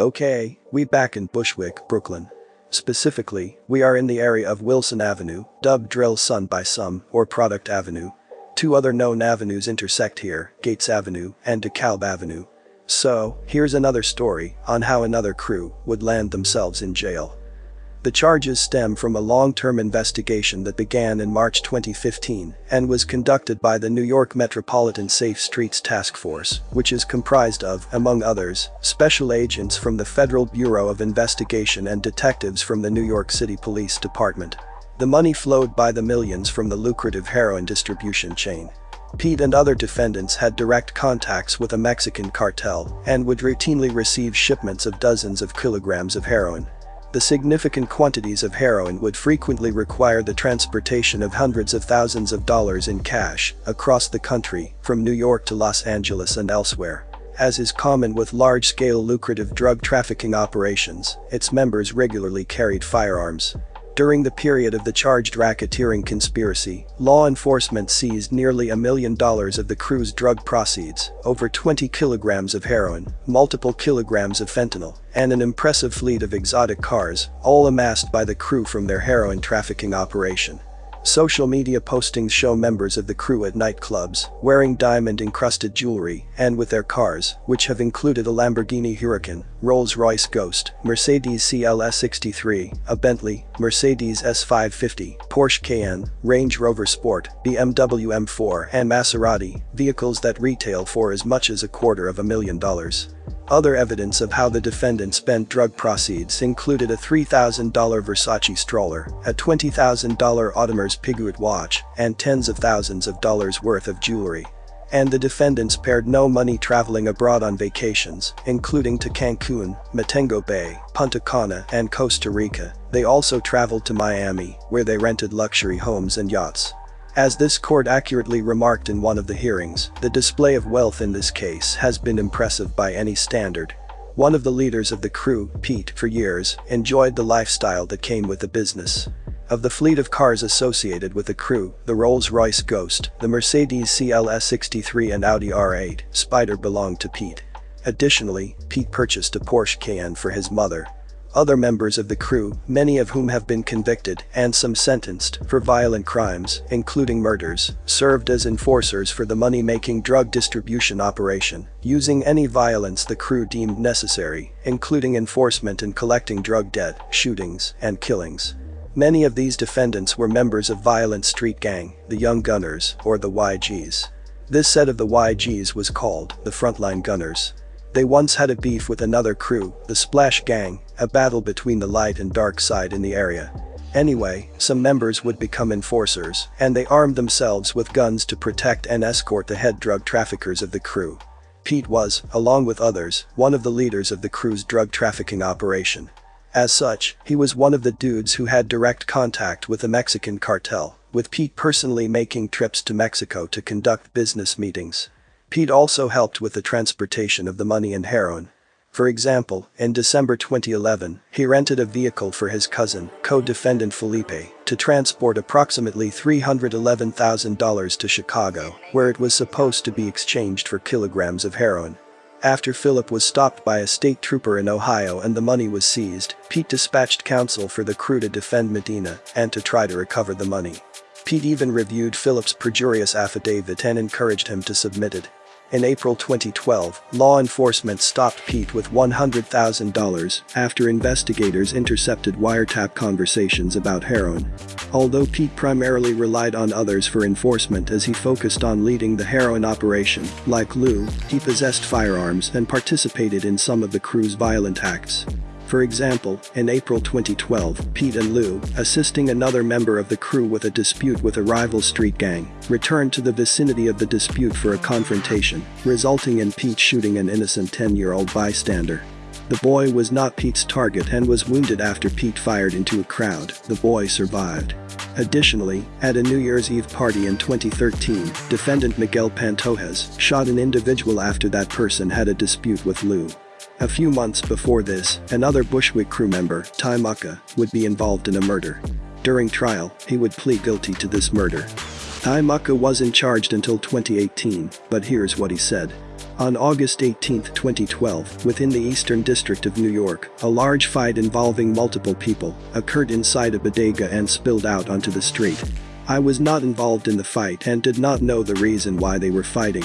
Okay, we back in Bushwick, Brooklyn. Specifically, we are in the area of Wilson Avenue, dubbed Drill Sun by some, or Product Avenue. Two other known avenues intersect here, Gates Avenue and DeKalb Avenue. So, here's another story on how another crew would land themselves in jail. The charges stem from a long-term investigation that began in March 2015 and was conducted by the New York Metropolitan Safe Streets Task Force, which is comprised of, among others, special agents from the Federal Bureau of Investigation and detectives from the New York City Police Department. The money flowed by the millions from the lucrative heroin distribution chain. Pete and other defendants had direct contacts with a Mexican cartel and would routinely receive shipments of dozens of kilograms of heroin. The significant quantities of heroin would frequently require the transportation of hundreds of thousands of dollars in cash across the country, from New York to Los Angeles and elsewhere. As is common with large-scale lucrative drug trafficking operations, its members regularly carried firearms. During the period of the charged racketeering conspiracy, law enforcement seized nearly a million dollars of the crew's drug proceeds, over 20 kilograms of heroin, multiple kilograms of fentanyl, and an impressive fleet of exotic cars, all amassed by the crew from their heroin trafficking operation. Social media postings show members of the crew at nightclubs, wearing diamond-encrusted jewelry, and with their cars, which have included a Lamborghini Huracan, Rolls-Royce Ghost, Mercedes CLS 63, a Bentley, Mercedes S550, Porsche Cayenne, Range Rover Sport, BMW M4 and Maserati, vehicles that retail for as much as a quarter of a million dollars. Other evidence of how the defendant spent drug proceeds included a $3,000 Versace stroller, a $20,000 Audemars Piguet watch, and tens of thousands of dollars worth of jewelry. And the defendants spared no money traveling abroad on vacations, including to Cancun, Montego Bay, Punta Cana, and Costa Rica. They also traveled to Miami, where they rented luxury homes and yachts. As this court accurately remarked in one of the hearings, the display of wealth in this case has been impressive by any standard. One of the leaders of the crew, Pete, for years, enjoyed the lifestyle that came with the business. Of the fleet of cars associated with the crew, the Rolls-Royce Ghost, the Mercedes CLS 63 and Audi R8, Spider belonged to Pete. Additionally, Pete purchased a Porsche Cayenne for his mother, other members of the crew, many of whom have been convicted and some sentenced for violent crimes, including murders, served as enforcers for the money-making drug distribution operation, using any violence the crew deemed necessary, including enforcement and collecting drug debt, shootings, and killings. Many of these defendants were members of violent street gang, the Young Gunners, or the YGs. This set of the YGs was called the Frontline Gunners. They once had a beef with another crew, the Splash Gang, a battle between the light and dark side in the area. Anyway, some members would become enforcers, and they armed themselves with guns to protect and escort the head drug traffickers of the crew. Pete was, along with others, one of the leaders of the crew's drug trafficking operation. As such, he was one of the dudes who had direct contact with the Mexican cartel, with Pete personally making trips to Mexico to conduct business meetings. Pete also helped with the transportation of the money and heroin. For example, in December 2011, he rented a vehicle for his cousin, co-defendant Felipe, to transport approximately $311,000 to Chicago, where it was supposed to be exchanged for kilograms of heroin. After Philip was stopped by a state trooper in Ohio and the money was seized, Pete dispatched counsel for the crew to defend Medina and to try to recover the money. Pete even reviewed Philip's perjurious affidavit and encouraged him to submit it. In April 2012, law enforcement stopped Pete with $100,000 after investigators intercepted wiretap conversations about heroin. Although Pete primarily relied on others for enforcement as he focused on leading the heroin operation, like Lou, he possessed firearms and participated in some of the crew's violent acts. For example, in April 2012, Pete and Lou, assisting another member of the crew with a dispute with a rival street gang, returned to the vicinity of the dispute for a confrontation, resulting in Pete shooting an innocent 10-year-old bystander. The boy was not Pete's target and was wounded after Pete fired into a crowd, the boy survived. Additionally, at a New Year's Eve party in 2013, defendant Miguel Pantojas shot an individual after that person had a dispute with Lou. A few months before this, another Bushwick crew member, Ty Mucka, would be involved in a murder. During trial, he would plead guilty to this murder. Ty Mucka wasn't charged until 2018, but here's what he said. On August 18, 2012, within the Eastern District of New York, a large fight involving multiple people occurred inside a bodega and spilled out onto the street. I was not involved in the fight and did not know the reason why they were fighting.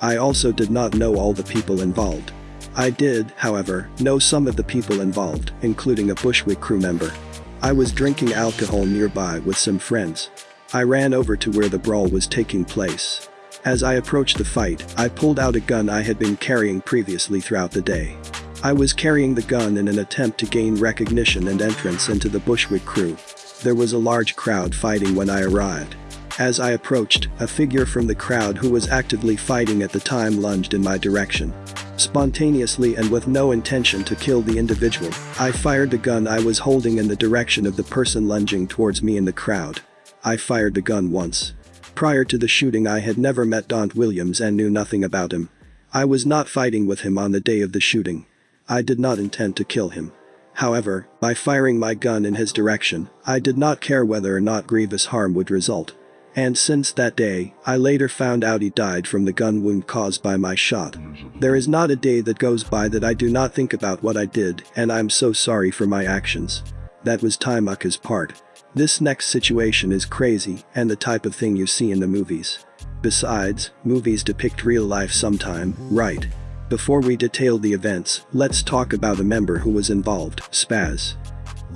I also did not know all the people involved. I did, however, know some of the people involved, including a Bushwick crew member. I was drinking alcohol nearby with some friends. I ran over to where the brawl was taking place. As I approached the fight, I pulled out a gun I had been carrying previously throughout the day. I was carrying the gun in an attempt to gain recognition and entrance into the Bushwick crew. There was a large crowd fighting when I arrived. As I approached, a figure from the crowd who was actively fighting at the time lunged in my direction. Spontaneously and with no intention to kill the individual, I fired the gun I was holding in the direction of the person lunging towards me in the crowd. I fired the gun once. Prior to the shooting I had never met Daunt Williams and knew nothing about him. I was not fighting with him on the day of the shooting. I did not intend to kill him. However, by firing my gun in his direction, I did not care whether or not grievous harm would result. And since that day, I later found out he died from the gun wound caused by my shot. There is not a day that goes by that I do not think about what I did and I'm so sorry for my actions. That was Ty Mucka's part. This next situation is crazy and the type of thing you see in the movies. Besides, movies depict real life sometime, right? Before we detail the events, let's talk about a member who was involved, Spaz.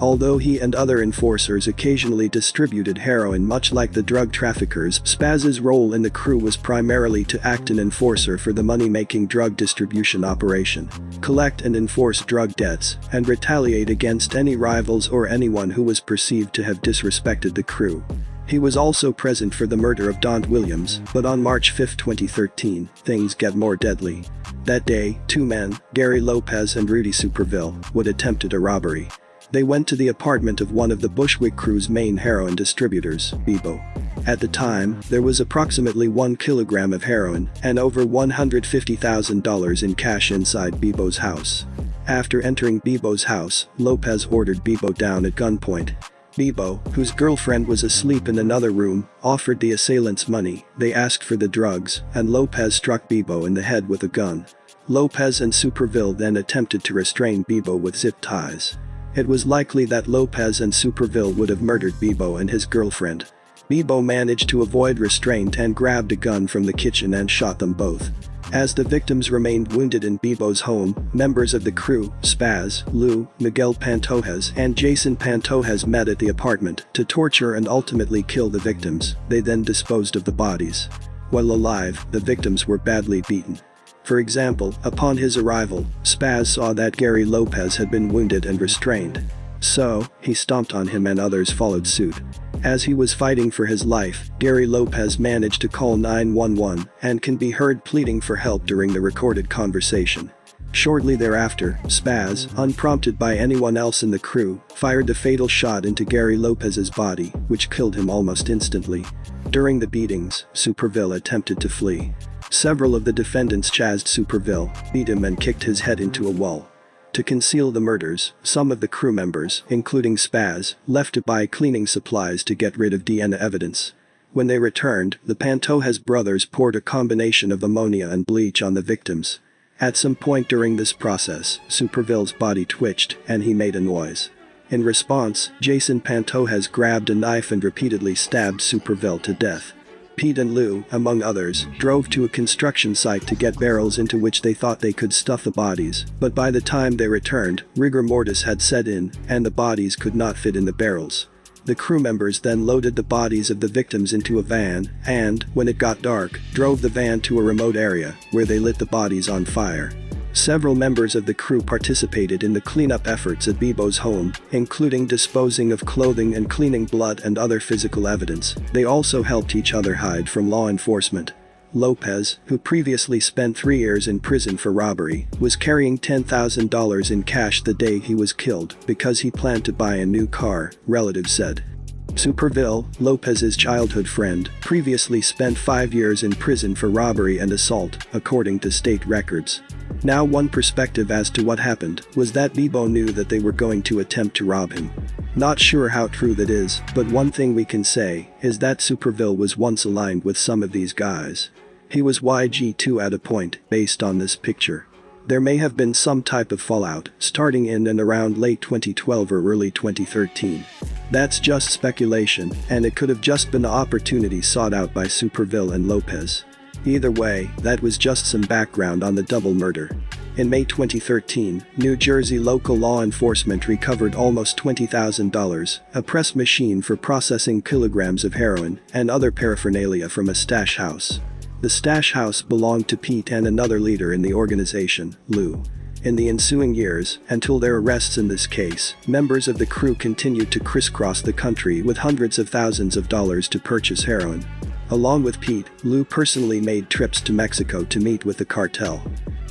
Although he and other enforcers occasionally distributed heroin much like the drug traffickers, Spaz's role in the crew was primarily to act an enforcer for the money-making drug distribution operation, collect and enforce drug debts, and retaliate against any rivals or anyone who was perceived to have disrespected the crew. He was also present for the murder of Don Williams, but on March 5, 2013, things get more deadly. That day, two men, Gary Lopez and Rudy Superville, would attempted a robbery. They went to the apartment of one of the Bushwick crew's main heroin distributors, Bebo. At the time, there was approximately 1 kilogram of heroin and over $150,000 in cash inside Bebo's house. After entering Bebo's house, Lopez ordered Bebo down at gunpoint. Bebo, whose girlfriend was asleep in another room, offered the assailants money, they asked for the drugs, and Lopez struck Bebo in the head with a gun. Lopez and Superville then attempted to restrain Bebo with zip ties. It was likely that Lopez and Superville would have murdered Bebo and his girlfriend. Bebo managed to avoid restraint and grabbed a gun from the kitchen and shot them both. As the victims remained wounded in Bebo's home, members of the crew, Spaz, Lou, Miguel Pantojas and Jason Pantojas met at the apartment to torture and ultimately kill the victims, they then disposed of the bodies. While alive, the victims were badly beaten. For example, upon his arrival, Spaz saw that Gary Lopez had been wounded and restrained. So, he stomped on him and others followed suit. As he was fighting for his life, Gary Lopez managed to call 911 and can be heard pleading for help during the recorded conversation. Shortly thereafter, Spaz, unprompted by anyone else in the crew, fired the fatal shot into Gary Lopez's body, which killed him almost instantly. During the beatings, Superville attempted to flee. Several of the defendants chased Superville, beat him and kicked his head into a wall. To conceal the murders, some of the crew members, including Spaz, left to buy cleaning supplies to get rid of DNA evidence. When they returned, the Pantojas brothers poured a combination of ammonia and bleach on the victims. At some point during this process, Superville's body twitched and he made a noise. In response, Jason Pantojas grabbed a knife and repeatedly stabbed Superville to death. Pete and Lou, among others, drove to a construction site to get barrels into which they thought they could stuff the bodies, but by the time they returned, rigor mortis had set in, and the bodies could not fit in the barrels. The crew members then loaded the bodies of the victims into a van and, when it got dark, drove the van to a remote area, where they lit the bodies on fire. Several members of the crew participated in the cleanup efforts at Bebo's home, including disposing of clothing and cleaning blood and other physical evidence. They also helped each other hide from law enforcement. Lopez, who previously spent three years in prison for robbery, was carrying $10,000 in cash the day he was killed because he planned to buy a new car, relatives said. Superville, Lopez's childhood friend, previously spent five years in prison for robbery and assault, according to state records. Now one perspective as to what happened was that Bebo knew that they were going to attempt to rob him. Not sure how true that is, but one thing we can say is that Superville was once aligned with some of these guys. He was YG2 at a point, based on this picture. There may have been some type of fallout, starting in and around late 2012 or early 2013. That's just speculation, and it could have just been the opportunity sought out by Superville and Lopez. Either way, that was just some background on the double murder. In May 2013, New Jersey local law enforcement recovered almost $20,000, a press machine for processing kilograms of heroin and other paraphernalia from a stash house. The stash house belonged to Pete and another leader in the organization, Lou. In the ensuing years, until their arrests in this case, members of the crew continued to crisscross the country with hundreds of thousands of dollars to purchase heroin. Along with Pete, Lou personally made trips to Mexico to meet with the cartel.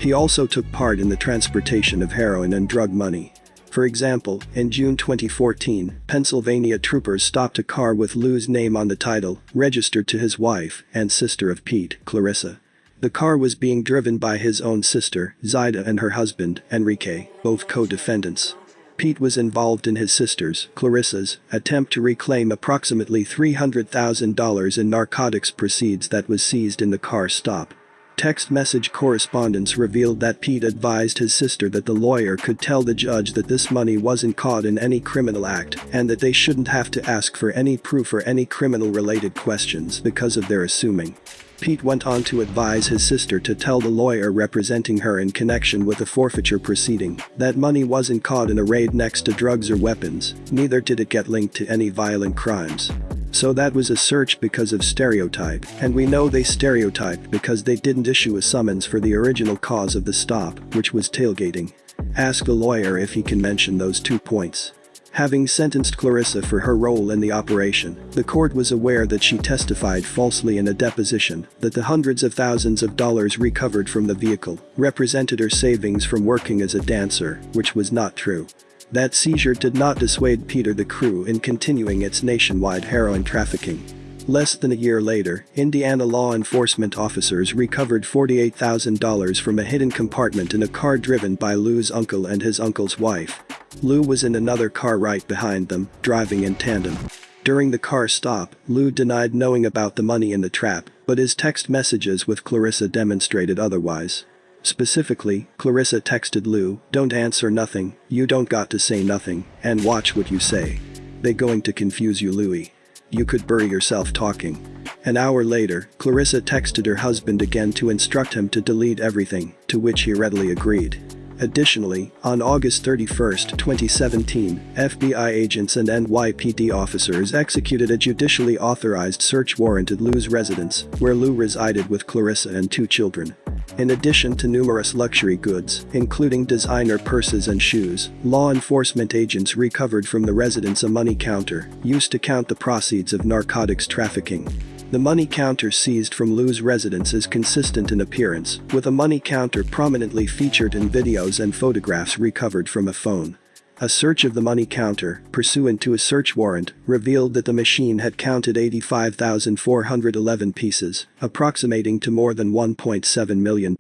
He also took part in the transportation of heroin and drug money. For example, in June 2014, Pennsylvania troopers stopped a car with Lou's name on the title, registered to his wife and sister of Pete, Clarissa. The car was being driven by his own sister, Zaida and her husband, Enrique, both co-defendants. Pete was involved in his sister's, Clarissa's, attempt to reclaim approximately $300,000 in narcotics proceeds that was seized in the car stop. Text message correspondence revealed that Pete advised his sister that the lawyer could tell the judge that this money wasn't caught in any criminal act and that they shouldn't have to ask for any proof or any criminal-related questions because of their assuming. Pete went on to advise his sister to tell the lawyer representing her in connection with a forfeiture proceeding that money wasn't caught in a raid next to drugs or weapons, neither did it get linked to any violent crimes. So that was a search because of stereotype, and we know they stereotyped because they didn't issue a summons for the original cause of the stop, which was tailgating. Ask the lawyer if he can mention those two points. Having sentenced Clarissa for her role in the operation, the court was aware that she testified falsely in a deposition that the hundreds of thousands of dollars recovered from the vehicle represented her savings from working as a dancer, which was not true. That seizure did not dissuade Peter the crew in continuing its nationwide heroin trafficking. Less than a year later, Indiana law enforcement officers recovered $48,000 from a hidden compartment in a car driven by Lou's uncle and his uncle's wife. Lou was in another car right behind them, driving in tandem. During the car stop, Lou denied knowing about the money in the trap, but his text messages with Clarissa demonstrated otherwise. Specifically, Clarissa texted Lou, don't answer nothing, you don't got to say nothing, and watch what you say. They going to confuse you Louie. You could bury yourself talking. An hour later, Clarissa texted her husband again to instruct him to delete everything, to which he readily agreed. Additionally, on August 31, 2017, FBI agents and NYPD officers executed a judicially authorized search warrant at Lou's residence, where Lou resided with Clarissa and two children. In addition to numerous luxury goods, including designer purses and shoes, law enforcement agents recovered from the residence a money counter, used to count the proceeds of narcotics trafficking. The money counter seized from Lou's residence is consistent in appearance, with a money counter prominently featured in videos and photographs recovered from a phone. A search of the money counter, pursuant to a search warrant, revealed that the machine had counted 85,411 pieces, approximating to more than $1.7 million.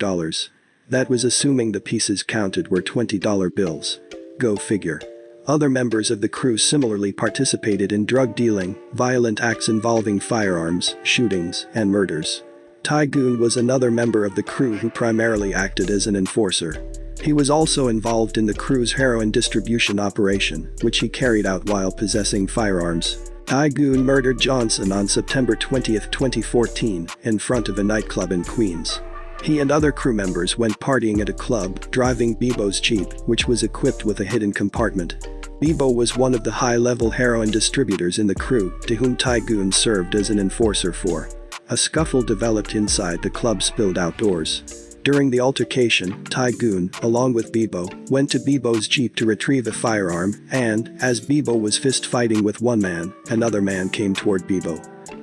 That was assuming the pieces counted were $20 bills. Go figure. Other members of the crew similarly participated in drug dealing, violent acts involving firearms, shootings, and murders. Ty Goon was another member of the crew who primarily acted as an enforcer. He was also involved in the crew's heroin distribution operation, which he carried out while possessing firearms. Ty Goon murdered Johnson on September 20, 2014, in front of a nightclub in Queens. He and other crew members went partying at a club, driving Bebo's Jeep, which was equipped with a hidden compartment. Bebo was one of the high-level heroin distributors in the crew, to whom Tygoon served as an enforcer for. A scuffle developed inside the club spilled outdoors. During the altercation, Tygoon, along with Bebo, went to Bebo's jeep to retrieve a firearm, and, as Bebo was fist-fighting with one man, another man came toward Bebo.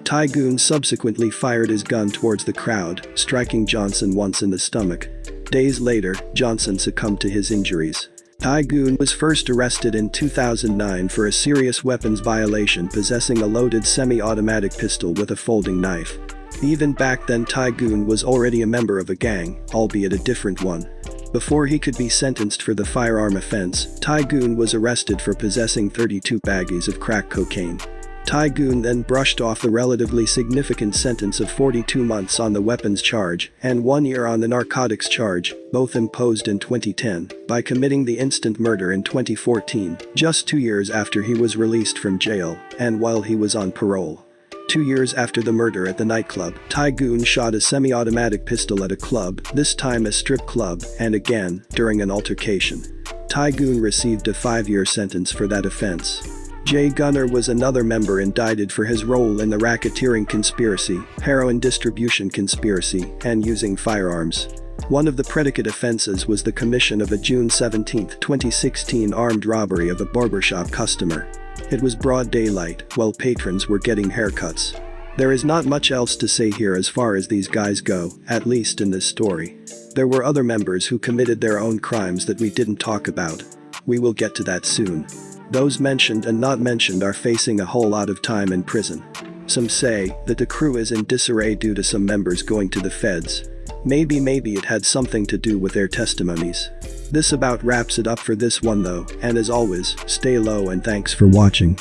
Tygoon subsequently fired his gun towards the crowd, striking Johnson once in the stomach. Days later, Johnson succumbed to his injuries. Tygoon was first arrested in 2009 for a serious weapons violation possessing a loaded semi-automatic pistol with a folding knife. Even back then Tygoon was already a member of a gang, albeit a different one. Before he could be sentenced for the firearm offense, Tygoon was arrested for possessing 32 baggies of crack cocaine. Goon then brushed off the relatively significant sentence of 42 months on the weapons charge and one year on the narcotics charge, both imposed in 2010, by committing the instant murder in 2014, just two years after he was released from jail and while he was on parole. Two years after the murder at the nightclub, Goon shot a semi-automatic pistol at a club, this time a strip club, and again, during an altercation. Goon received a five-year sentence for that offense. Jay Gunner was another member indicted for his role in the racketeering conspiracy, heroin distribution conspiracy, and using firearms. One of the predicate offenses was the commission of a June 17, 2016 armed robbery of a barbershop customer. It was broad daylight, while patrons were getting haircuts. There is not much else to say here as far as these guys go, at least in this story. There were other members who committed their own crimes that we didn't talk about. We will get to that soon. Those mentioned and not mentioned are facing a whole lot of time in prison. Some say that the crew is in disarray due to some members going to the feds. Maybe maybe it had something to do with their testimonies. This about wraps it up for this one though, and as always, stay low and thanks for watching.